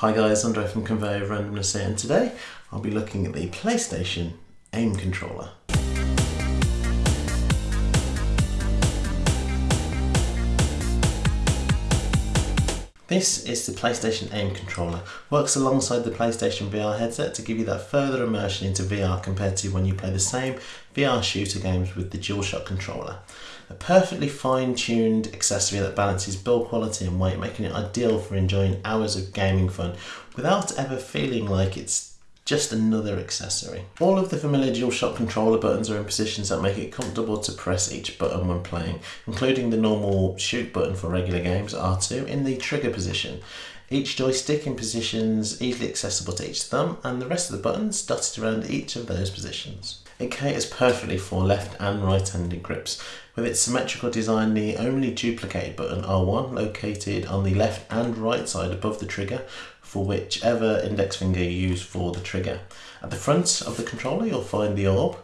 Hi guys, Andre from Conveyor Randomness here and today I'll be looking at the PlayStation AIM controller. This is the PlayStation AIM controller. Works alongside the PlayStation VR headset to give you that further immersion into VR compared to when you play the same VR shooter games with the DualShock controller. A perfectly fine-tuned accessory that balances build quality and weight, making it ideal for enjoying hours of gaming fun without ever feeling like it's just another accessory. All of the familiar DualShock controller buttons are in positions that make it comfortable to press each button when playing, including the normal shoot button for regular games, R2, in the trigger position. Each joystick in positions easily accessible to each thumb, and the rest of the buttons dotted around each of those positions. It caters perfectly for left and right handed grips. With its symmetrical design, the only duplicated button R1 located on the left and right side above the trigger for whichever index finger you use for the trigger. At the front of the controller you'll find the orb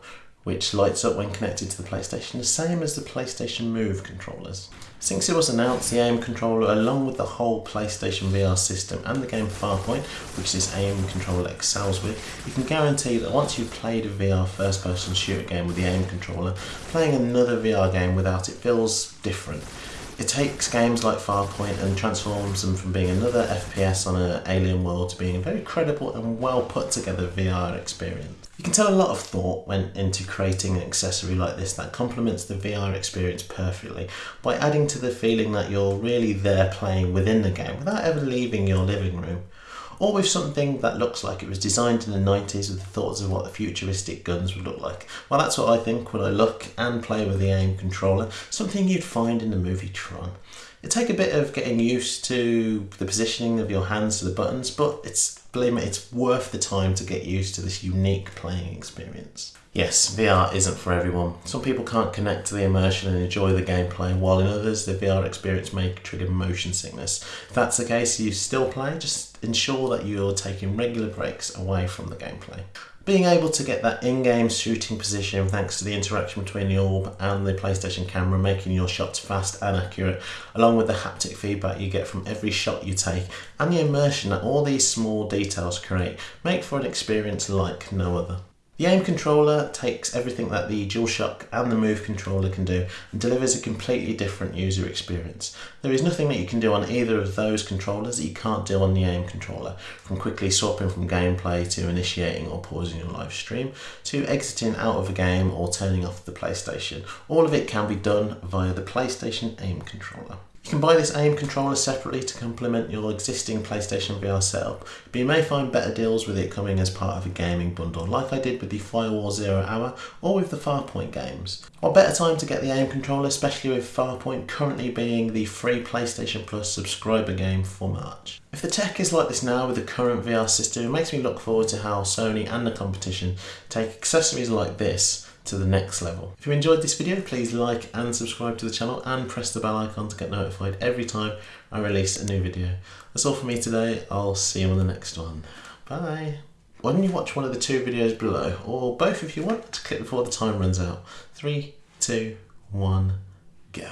which lights up when connected to the PlayStation, the same as the PlayStation Move controllers. Since it was announced, the AIM controller, along with the whole PlayStation VR system and the game Farpoint, which this AIM controller excels with, you can guarantee that once you've played a VR first person shooter game with the AIM controller, playing another VR game without it feels different. It takes games like Farpoint and transforms them from being another FPS on an alien world to being a very credible and well put together VR experience. You can tell a lot of thought went into creating an accessory like this that complements the VR experience perfectly by adding to the feeling that you're really there playing within the game without ever leaving your living room or with something that looks like it was designed in the 90s with the thoughts of what the futuristic guns would look like. Well, that's what I think when I look and play with the AIM controller, something you'd find in the movie Tron. It take a bit of getting used to the positioning of your hands to the buttons, but it's believe me, it's worth the time to get used to this unique playing experience. Yes, VR isn't for everyone. Some people can't connect to the immersion and enjoy the gameplay, while in others the VR experience may trigger motion sickness. If that's the case, you still play, just ensure that you're taking regular breaks away from the gameplay. Being able to get that in-game shooting position thanks to the interaction between the orb and the PlayStation camera making your shots fast and accurate along with the haptic feedback you get from every shot you take and the immersion that all these small details create make for an experience like no other. The AIM controller takes everything that the DualShock and the Move controller can do and delivers a completely different user experience. There is nothing that you can do on either of those controllers that you can't do on the AIM controller, from quickly swapping from gameplay to initiating or pausing your live stream, to exiting out of a game or turning off the PlayStation. All of it can be done via the PlayStation AIM controller. You can buy this AIM controller separately to complement your existing PlayStation VR setup, but you may find better deals with it coming as part of a gaming bundle, like I did with the Firewall Zero Hour or with the Farpoint games. What better time to get the AIM controller, especially with Farpoint currently being the free PlayStation Plus subscriber game for March. If the tech is like this now with the current VR system, it makes me look forward to how Sony and the competition take accessories like this to the next level. If you enjoyed this video, please like and subscribe to the channel and press the bell icon to get notified every time I release a new video. That's all for me today. I'll see you on the next one. Bye. Why don't you watch one of the two videos below, or both if you want, to click before the time runs out. Three, two, one, go.